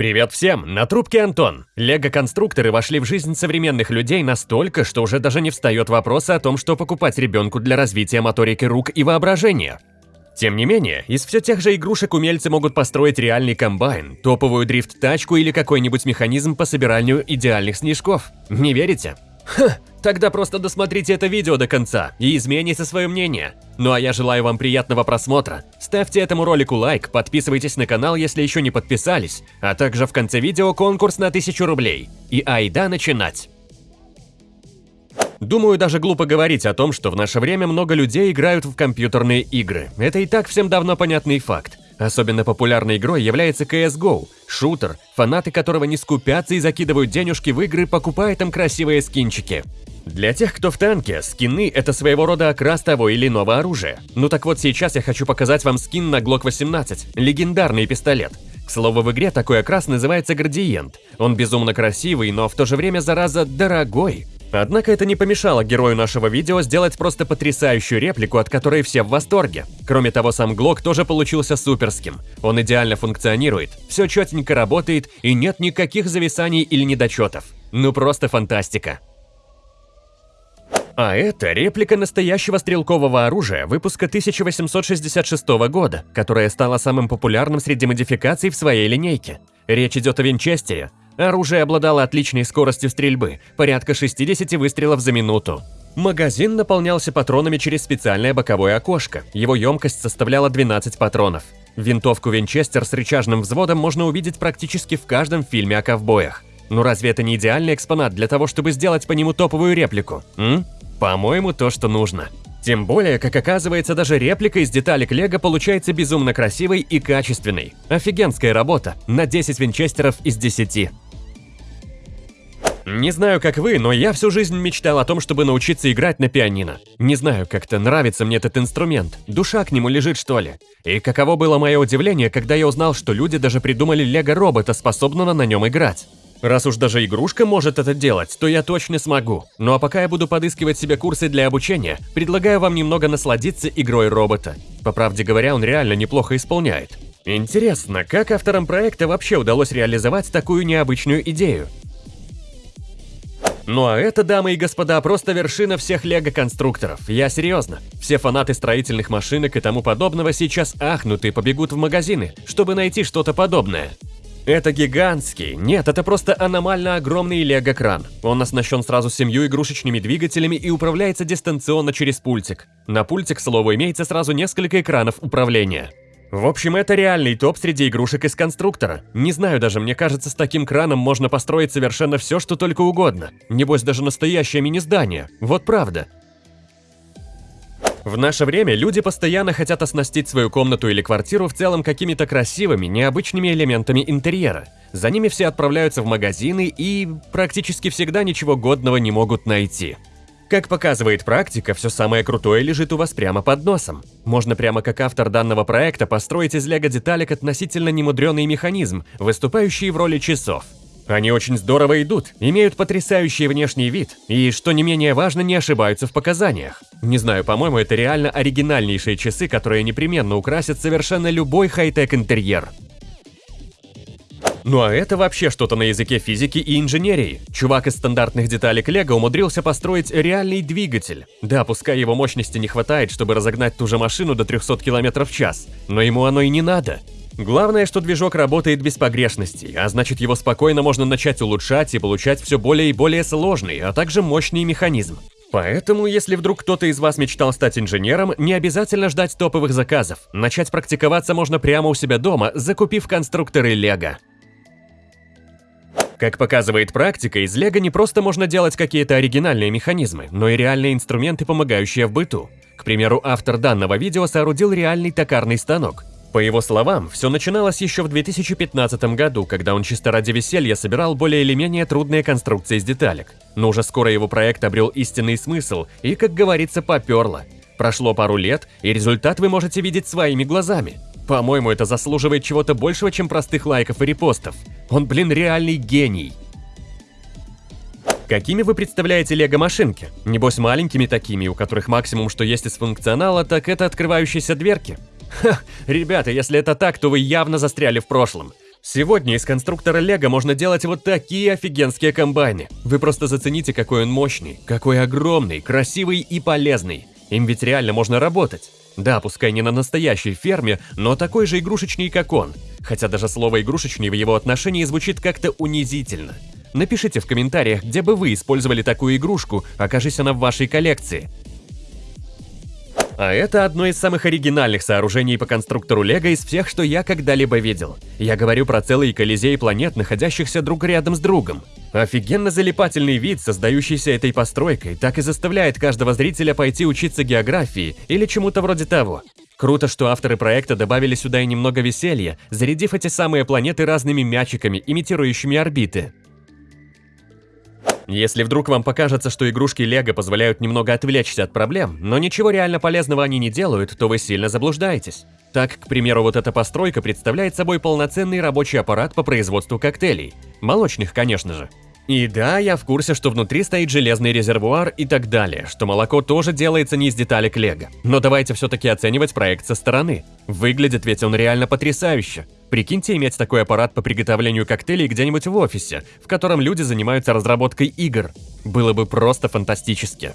Привет всем, на трубке Антон. Лего-конструкторы вошли в жизнь современных людей настолько, что уже даже не встает вопрос о том, что покупать ребенку для развития моторики рук и воображения. Тем не менее, из все тех же игрушек умельцы могут построить реальный комбайн, топовую дрифт-тачку или какой-нибудь механизм по собиранию идеальных снежков. Не верите? Ха, тогда просто досмотрите это видео до конца и измените свое мнение. Ну а я желаю вам приятного просмотра. Ставьте этому ролику лайк, подписывайтесь на канал, если еще не подписались, а также в конце видео конкурс на 1000 рублей. И айда начинать! Думаю, даже глупо говорить о том, что в наше время много людей играют в компьютерные игры. Это и так всем давно понятный факт. Особенно популярной игрой является CSGO, шутер, фанаты которого не скупятся и закидывают денежки в игры, покупая там красивые скинчики. Для тех, кто в танке, скины – это своего рода окрас того или иного оружия. Ну так вот сейчас я хочу показать вам скин на Glock 18, легендарный пистолет. К слову, в игре такой окрас называется градиент. Он безумно красивый, но в то же время, зараза, дорогой. Однако это не помешало герою нашего видео сделать просто потрясающую реплику, от которой все в восторге. Кроме того, сам Глок тоже получился суперским. Он идеально функционирует, все четенько работает и нет никаких зависаний или недочетов. Ну просто фантастика. А это реплика настоящего стрелкового оружия выпуска 1866 года, которое стало самым популярным среди модификаций в своей линейке. Речь идет о Винчестере, Оружие обладало отличной скоростью стрельбы, порядка 60 выстрелов за минуту. Магазин наполнялся патронами через специальное боковое окошко, его емкость составляла 12 патронов. Винтовку Винчестер с рычажным взводом можно увидеть практически в каждом фильме о ковбоях. Ну разве это не идеальный экспонат для того, чтобы сделать по нему топовую реплику? М? По-моему, то, что нужно. Тем более, как оказывается, даже реплика из деталек Лего получается безумно красивой и качественной. Офигенская работа, на 10 винчестеров из 10. Не знаю, как вы, но я всю жизнь мечтал о том, чтобы научиться играть на пианино. Не знаю, как-то нравится мне этот инструмент, душа к нему лежит что ли. И каково было мое удивление, когда я узнал, что люди даже придумали лего-робота, способного на нем играть. Раз уж даже игрушка может это делать, то я точно смогу. Ну а пока я буду подыскивать себе курсы для обучения, предлагаю вам немного насладиться игрой робота. По правде говоря, он реально неплохо исполняет. Интересно, как авторам проекта вообще удалось реализовать такую необычную идею? Ну а это, дамы и господа, просто вершина всех лего-конструкторов. Я серьезно. Все фанаты строительных машинок и тому подобного сейчас ахнут и побегут в магазины, чтобы найти что-то подобное. Это гигантский, нет, это просто аномально огромный лего-кран. Он оснащен сразу семью игрушечными двигателями и управляется дистанционно через пультик. На пульте, к слову, имеется сразу несколько экранов управления. В общем, это реальный топ среди игрушек из конструктора. Не знаю даже, мне кажется, с таким краном можно построить совершенно все, что только угодно. Небось, даже настоящее мини-здание. Вот правда. В наше время люди постоянно хотят оснастить свою комнату или квартиру в целом какими-то красивыми, необычными элементами интерьера. За ними все отправляются в магазины и практически всегда ничего годного не могут найти. Как показывает практика, все самое крутое лежит у вас прямо под носом. Можно прямо как автор данного проекта построить из лего-деталек относительно немудренный механизм, выступающий в роли часов. Они очень здорово идут, имеют потрясающий внешний вид и, что не менее важно, не ошибаются в показаниях. Не знаю, по-моему, это реально оригинальнейшие часы, которые непременно украсят совершенно любой хай-тек интерьер. Ну а это вообще что-то на языке физики и инженерии. Чувак из стандартных деталек Лего умудрился построить реальный двигатель. Да, пускай его мощности не хватает, чтобы разогнать ту же машину до 300 км в час, но ему оно и не надо. Главное, что движок работает без погрешностей, а значит его спокойно можно начать улучшать и получать все более и более сложный, а также мощный механизм. Поэтому, если вдруг кто-то из вас мечтал стать инженером, не обязательно ждать топовых заказов. Начать практиковаться можно прямо у себя дома, закупив конструкторы Лего. Как показывает практика, из лего не просто можно делать какие-то оригинальные механизмы, но и реальные инструменты, помогающие в быту. К примеру, автор данного видео соорудил реальный токарный станок. По его словам, все начиналось еще в 2015 году, когда он чисто ради веселья собирал более или менее трудные конструкции из деталек. Но уже скоро его проект обрел истинный смысл и, как говорится, поперло. Прошло пару лет, и результат вы можете видеть своими глазами. По-моему, это заслуживает чего-то большего, чем простых лайков и репостов. Он, блин, реальный гений. Какими вы представляете лего-машинки? Небось маленькими такими, у которых максимум, что есть из функционала, так это открывающиеся дверки? Ха, ребята, если это так, то вы явно застряли в прошлом. Сегодня из конструктора Лего можно делать вот такие офигенские комбайны. Вы просто зацените, какой он мощный, какой огромный, красивый и полезный. Им ведь реально можно работать. Да, пускай не на настоящей ферме, но такой же игрушечный, как он. Хотя даже слово «игрушечный» в его отношении звучит как-то унизительно. Напишите в комментариях, где бы вы использовали такую игрушку, окажись она в вашей коллекции. А это одно из самых оригинальных сооружений по конструктору Лего из всех, что я когда-либо видел. Я говорю про целый колизей планет, находящихся друг рядом с другом. Офигенно залипательный вид, создающийся этой постройкой, так и заставляет каждого зрителя пойти учиться географии или чему-то вроде того. Круто, что авторы проекта добавили сюда и немного веселья, зарядив эти самые планеты разными мячиками, имитирующими орбиты. Если вдруг вам покажется, что игрушки Лего позволяют немного отвлечься от проблем, но ничего реально полезного они не делают, то вы сильно заблуждаетесь. Так, к примеру, вот эта постройка представляет собой полноценный рабочий аппарат по производству коктейлей. Молочных, конечно же. И да, я в курсе, что внутри стоит железный резервуар и так далее, что молоко тоже делается не из деталек лего. Но давайте все-таки оценивать проект со стороны. Выглядит ведь он реально потрясающе. Прикиньте иметь такой аппарат по приготовлению коктейлей где-нибудь в офисе, в котором люди занимаются разработкой игр. Было бы просто фантастически.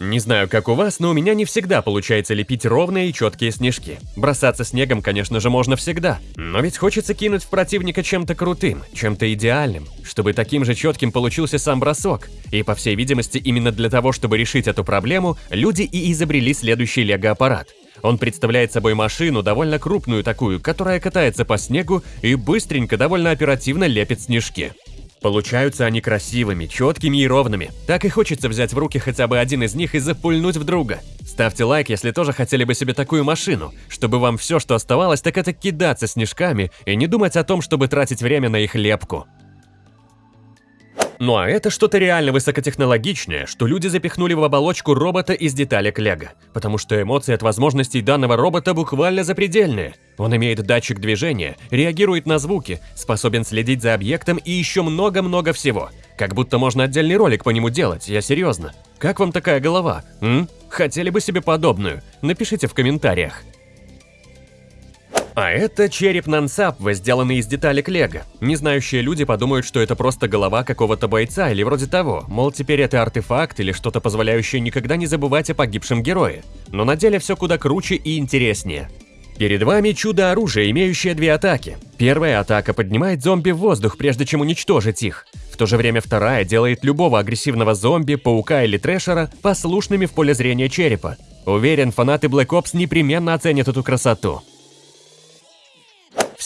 Не знаю, как у вас, но у меня не всегда получается лепить ровные и четкие снежки. Бросаться снегом, конечно же, можно всегда. Но ведь хочется кинуть в противника чем-то крутым, чем-то идеальным, чтобы таким же четким получился сам бросок. И, по всей видимости, именно для того, чтобы решить эту проблему, люди и изобрели следующий лего-аппарат. Он представляет собой машину, довольно крупную такую, которая катается по снегу и быстренько, довольно оперативно лепит снежки. Получаются они красивыми, четкими и ровными. Так и хочется взять в руки хотя бы один из них и запульнуть в друга. Ставьте лайк, если тоже хотели бы себе такую машину, чтобы вам все, что оставалось, так это кидаться снежками и не думать о том, чтобы тратить время на их лепку. Ну а это что-то реально высокотехнологичное, что люди запихнули в оболочку робота из деталек Лего. Потому что эмоции от возможностей данного робота буквально запредельные. Он имеет датчик движения, реагирует на звуки, способен следить за объектом и еще много-много всего. Как будто можно отдельный ролик по нему делать, я серьезно. Как вам такая голова? М? Хотели бы себе подобную? Напишите в комментариях. А это череп Нансапва, сделанный из деталек Лего. Незнающие люди подумают, что это просто голова какого-то бойца или вроде того, мол, теперь это артефакт или что-то позволяющее никогда не забывать о погибшем герое. Но на деле все куда круче и интереснее. Перед вами чудо-оружие, имеющее две атаки. Первая атака поднимает зомби в воздух, прежде чем уничтожить их. В то же время вторая делает любого агрессивного зомби, паука или трэшера послушными в поле зрения черепа. Уверен, фанаты Black Ops непременно оценят эту красоту.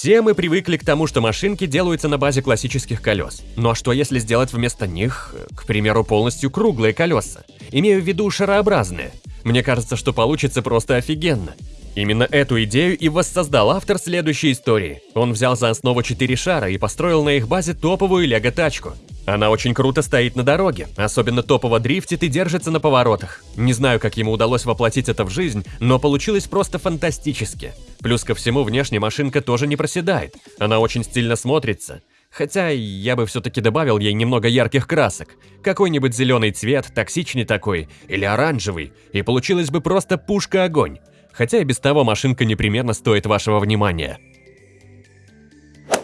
Все мы привыкли к тому, что машинки делаются на базе классических колес. Ну а что если сделать вместо них, к примеру, полностью круглые колеса? Имею в виду шарообразные. Мне кажется, что получится просто офигенно. Именно эту идею и воссоздал автор следующей истории. Он взял за основу четыре шара и построил на их базе топовую лего-тачку. Она очень круто стоит на дороге, особенно топово дрифтит и держится на поворотах. Не знаю, как ему удалось воплотить это в жизнь, но получилось просто фантастически. Плюс ко всему, внешне машинка тоже не проседает, она очень стильно смотрится. Хотя я бы все-таки добавил ей немного ярких красок. Какой-нибудь зеленый цвет, токсичный такой, или оранжевый, и получилась бы просто пушка-огонь. Хотя и без того машинка непременно стоит вашего внимания.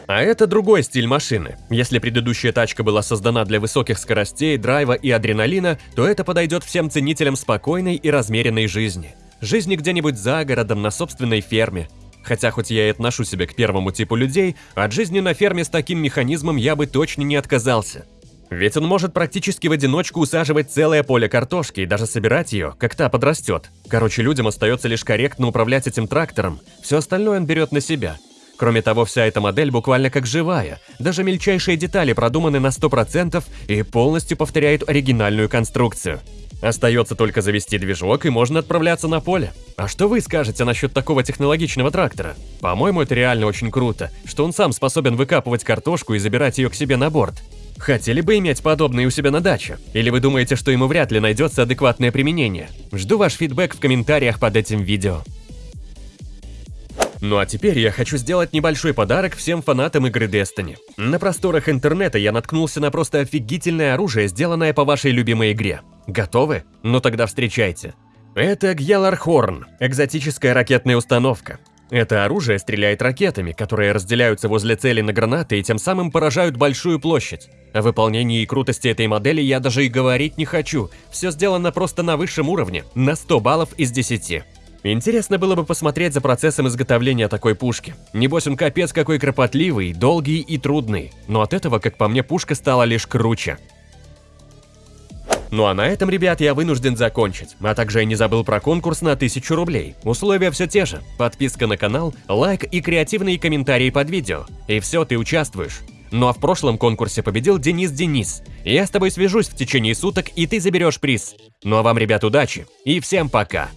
А это другой стиль машины. Если предыдущая тачка была создана для высоких скоростей, драйва и адреналина, то это подойдет всем ценителям спокойной и размеренной жизни. Жизни где-нибудь за городом, на собственной ферме. Хотя хоть я и отношу себя к первому типу людей, от жизни на ферме с таким механизмом я бы точно не отказался. Ведь он может практически в одиночку усаживать целое поле картошки и даже собирать ее, как та подрастет. Короче, людям остается лишь корректно управлять этим трактором, все остальное он берет на себя. Кроме того, вся эта модель буквально как живая, даже мельчайшие детали продуманы на 100% и полностью повторяют оригинальную конструкцию. Остается только завести движок и можно отправляться на поле. А что вы скажете насчет такого технологичного трактора? По-моему, это реально очень круто, что он сам способен выкапывать картошку и забирать ее к себе на борт. Хотели бы иметь подобное у себя на даче? Или вы думаете, что ему вряд ли найдется адекватное применение? Жду ваш фидбэк в комментариях под этим видео. Ну а теперь я хочу сделать небольшой подарок всем фанатам игры Destiny. На просторах интернета я наткнулся на просто офигительное оружие, сделанное по вашей любимой игре. Готовы? Ну тогда встречайте. Это Гьялархорн, экзотическая ракетная установка. Это оружие стреляет ракетами, которые разделяются возле цели на гранаты и тем самым поражают большую площадь. О выполнении и крутости этой модели я даже и говорить не хочу. Все сделано просто на высшем уровне, на 100 баллов из 10. Интересно было бы посмотреть за процессом изготовления такой пушки. Небось он капец какой кропотливый, долгий и трудный. Но от этого, как по мне, пушка стала лишь круче. Ну а на этом, ребят, я вынужден закончить. А также я не забыл про конкурс на 1000 рублей. Условия все те же. Подписка на канал, лайк и креативные комментарии под видео. И все, ты участвуешь. Ну а в прошлом конкурсе победил Денис Денис. Я с тобой свяжусь в течение суток, и ты заберешь приз. Ну а вам, ребят, удачи и всем пока.